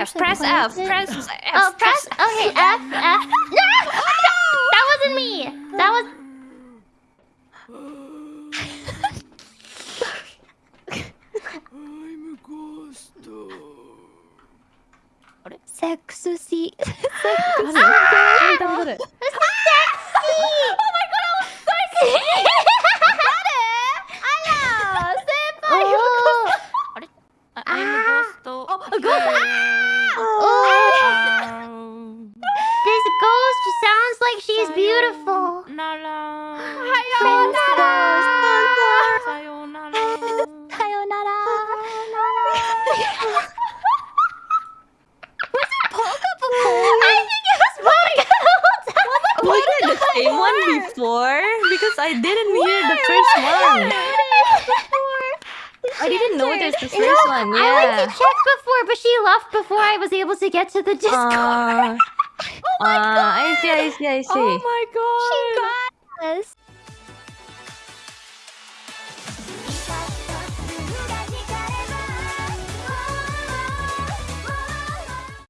F, press F, press F, Oh, press, okay, F, F. Oh, no! That wasn't me! That was... I'm a ghost. Sexy. Sexy. Ah! Sexy! Oh my god, I was sexy. oh. ghost. I'm a ghost. Oh, a ghost! Ah! Oh, this ghost sounds like she's beautiful. Nara. Sayonara. Sayonara. Sayonara. I think it was Polka oh the whole time. Was it the same one before? Because I didn't hear the first one. I didn't notice the No, first one. I went Yeah. to check before, but she left before I was able to get to the Discord. Uh, uh, I see, I see, I see. Oh my god. Yes.